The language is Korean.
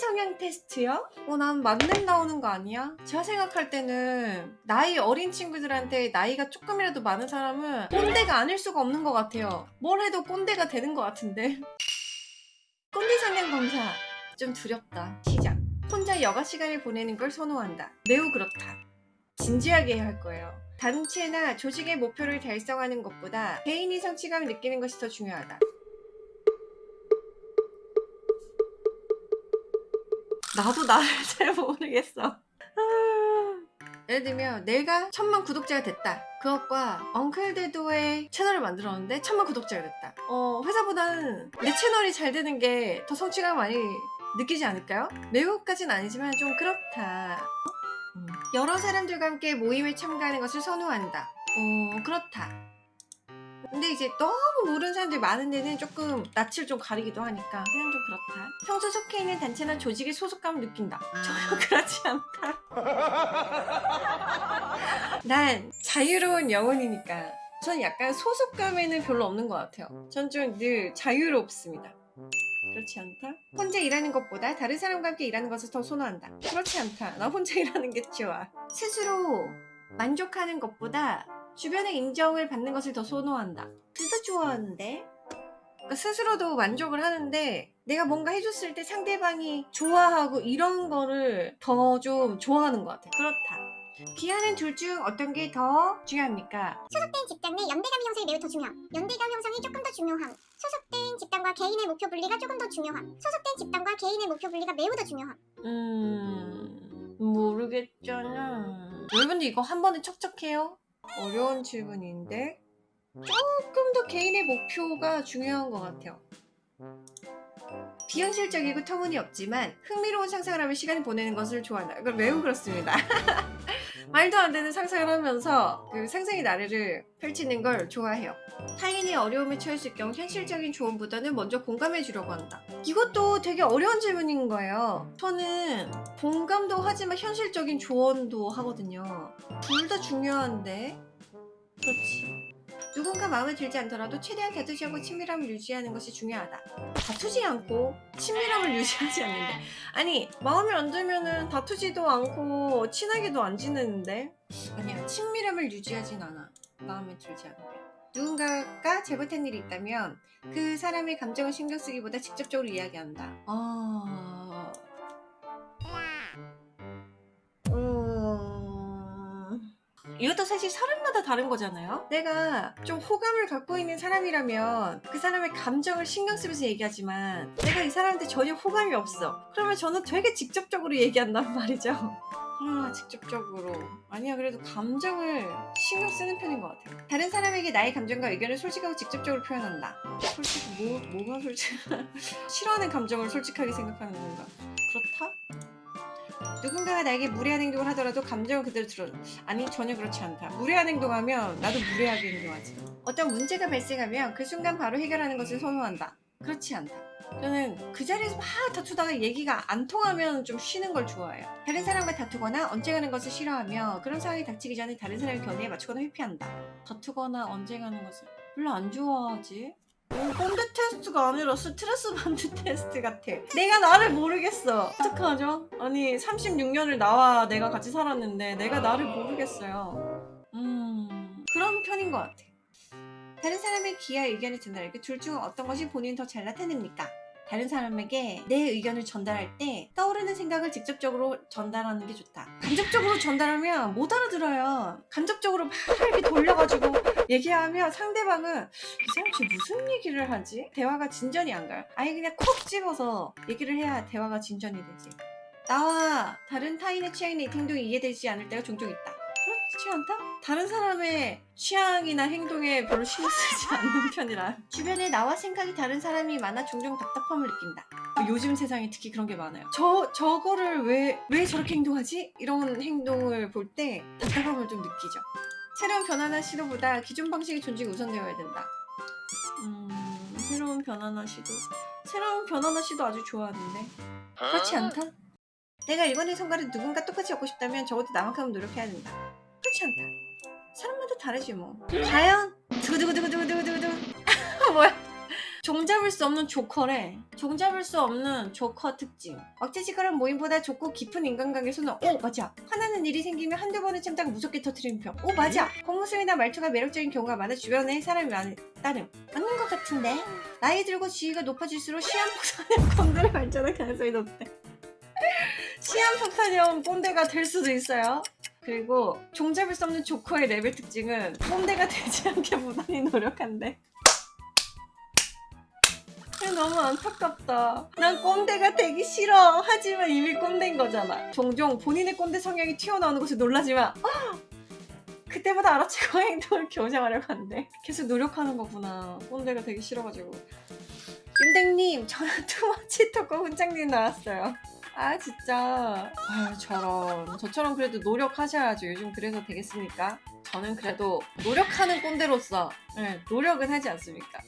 성향 테스트요? 어, 난 만렙 나오는 거 아니야? 제가 생각할 때는 나이 어린 친구들한테 나이가 조금이라도 많은 사람은 꼰대가 아닐 수가 없는 것 같아요. 뭘 해도 꼰대가 되는 것 같은데. 꼰대 성향 검사. 좀 두렵다. 시작. 혼자 여가 시간을 보내는 걸 선호한다. 매우 그렇다. 진지하게 해야 할 거예요. 단체나 조직의 목표를 달성하는 것보다 개인이 성취감을 느끼는 것이 더 중요하다. 나도 나를 잘 모르겠어. 아. 예를 들면 내가 천만 구독자가 됐다. 그것과 엉클데도의 채널을 만들었는데 천만 구독자가 됐다. 어, 회사보다는 내 채널이 잘 되는 게 더 성취감 많이 느끼지 않을까요? 매우까진 아니지만 좀 그렇다. 음. 여러 사람들과 함께 모임에 참가하는 것을 선호한다. 어, 그렇다. 근데 이제 너무 모르는 사람들이 많은 데는 조금 낯을 좀 가리기도 하니까 그냥 좀 그렇다. 평소 속해 있는 단체나 조직의 소속감을 느낀다. 전혀 그렇지 않다. 난 자유로운 영혼이니까 전 약간 소속감에는 별로 없는 것 같아요. 전 좀 늘 자유롭습니다. 그렇지 않다? 혼자 일하는 것보다 다른 사람과 함께 일하는 것을 더 선호한다. 그렇지 않다. 나 혼자 일하는 게 좋아. 스스로 만족하는 것보다 주변의 인정을 받는 것을 더 선호한다. 둘다 좋아하는데? 그러니까 스스로도 만족을 하는데 내가 뭔가 해줬을 때 상대방이 좋아하고 이런 거를 더 좀 좋아하는 것 같아. 그렇다. 기아는 둘 중 어떤 게 더 중요합니까? 소속된 집단 내 연대감 형성이 매우 더 중요함. 연대감 형성이 조금 더 중요함. 소속된 집단과 개인의 목표 분리가 조금 더 중요함. 소속된 집단과 개인의 목표 분리가 매우 더 중요함. 음... 모르겠잖아. 여러분들 이거 한 번에 척척해요? 어려운 질문인데 조금 더 개인의 목표가 중요한 것 같아요. 비현실적이고 터무니없지만 흥미로운 상상을 하며 시간을 보내는 것을 좋아한다. 이걸 매우 그렇습니다. 말도 안 되는 상상을 하면서 그 상상의 나래를 펼치는 걸 좋아해요. 타인이 어려움에 처했을 경우 현실적인 조언보다는 먼저 공감해 주려고 한다. 이것도 되게 어려운 질문인 거예요. 저는 공감도 하지만 현실적인 조언도 하거든요. 둘 다 중요한데 그렇지. 누군가 마음에 들지 않더라도 최대한 다투지 않고 친밀함을 유지하는 것이 중요하다. 다투지 않고 친밀함을 유지하지 않는데. 아니 마음에 안 들면은 다투지도 않고 친하게도 안 지내는데? 아니야 친밀함을 유지하진 않아. 마음에 들지 않으면 누군가가 잘못한 일이 있다면 그 사람의 감정을 신경 쓰기보다 직접적으로 이야기한다. 아... 음... 이것도 사실 사람 마다 다른 거잖아요. 내가 좀 호감을 갖고 있는 사람이라면 그 사람의 감정을 신경 쓰면서 얘기하지만 내가 이 사람한테 전혀 호감이 없어. 그러면 저는 되게 직접적으로 얘기한단 말이죠. 아 직접적으로. 아니야 그래도 감정을 신경 쓰는 편인 것 같아요. 다른 사람에게 나의 감정과 의견을 솔직하고 직접적으로 표현한다. 솔직히 뭐, 뭐가 솔직 싫어하는 감정을 솔직하게 생각하는 건가? 그렇다? 누군가가 나에게 무례한 행동을 하더라도 감정을 그대로 들어 아니 전혀 그렇지 않다. 무례한 행동하면 나도 무례하게 행동하지. 어떤 문제가 발생하면 그 순간 바로 해결하는 것을 선호한다. 그렇지 않다. 저는 그 자리에서 막 다투다가 얘기가 안 통하면 좀 쉬는 걸 좋아해요. 다른 사람과 다투거나 언쟁하는 것을 싫어하며 그런 상황이 닥치기 전에 다른 사람의 견해에 맞추거나 회피한다. 다투거나 언쟁하는 것을 별로 안 좋아하지 이건 꼰대 테스트가 아니라 스트레스 반주 테스트 같아. 내가 나를 모르겠어. 어떡하죠? 아니 36년을 나와 내가 같이 살았는데 내가 나를 모르겠어요. 음... 그런 편인 것 같아. 다른 사람의 기하 의견을 전달하기 둘 중 어떤 것이 본인이 더잘 나타냅니까? 다른 사람에게 내 의견을 전달할 때 떠오르는 생각을 직접적으로 전달하는 게 좋다. 간접적으로 전달하면 못 알아들어요. 간접적으로 막 이렇게 돌려가지고 얘기하면 상대방은 이 사람 지금 무슨 얘기를 하지? 대화가 진전이 안 가요. 아예 그냥 콕 집어서 얘기를 해야 대화가 진전이 되지. 나와 다른 타인의 취향이나 행동이 이해되지 않을 때가 종종 있다 그렇지 않다? 다른 사람의 취향이나 행동에 별로 신경 쓰지 않는 편이라. 주변에 나와 생각이 다른 사람이 많아 종종 답답함을 느낀다. 요즘 세상에 특히 그런 게 많아요. 저, 저거를 왜, 왜 저렇게 행동하지? 이런 행동을 볼 때 답답함을 좀 느끼죠. 새로운 변화나 시도보다 기존 방식의 존중이 우선되어야 된다. 음... 새로운 변화나 시도. 새로운 변화나 시도 아주 좋아하는데. 그렇지 않다? 내가 일본의 성과를 누군가 똑같이 얻고 싶다면 적어도 나만큼은 노력해야 된다 그렇지 않다 사람마다 다르지 뭐 과연 두구두구두구두구두구두구 뭐야 종잡을 수 없는 조커래. 종잡을 수 없는 조커 특징. 왁자지껄한 모임보다 좁고 깊은 인간관계에서는 오 맞아. 화나는 일이 생기면 한두 번은 참다가 무섭게 터트리는 편. 오 맞아. 겉모습이나 말투가 매력적인 경우가 많아 주변에 사람이 많은 따름. 맞는 것 같은데. 나이 들고 지위가 높아질수록 시한폭탄형 꼰대로 발전할 가능성이 높대. 시한폭탄형 꼰대가 될 수도 있어요. 그리고 종잡을 수 없는 조커의 레벨 특징은 꼰대가 되지 않게 부단히 노력한대. 너무 안타깝다. 난 꼰대가 되기 싫어. 하지만 이미 꼰대인 거잖아. 종종 본인의 꼰대 성향이 튀어나오는 것에 놀라지만 아! 그때마다 알아채고 행동을 교정하려고 한대. 계속 노력하는 거구나. 꼰대가 되기 싫어가지고. 윤댕님, 저는 투머치 토커 훈장님 나왔어요. 아 진짜 아유 저런 저처럼 그래도 노력하셔야죠 요즘 그래서 되겠습니까? 저는 그래도 노력하는 꼰대로서 네, 노력은 하지 않습니까?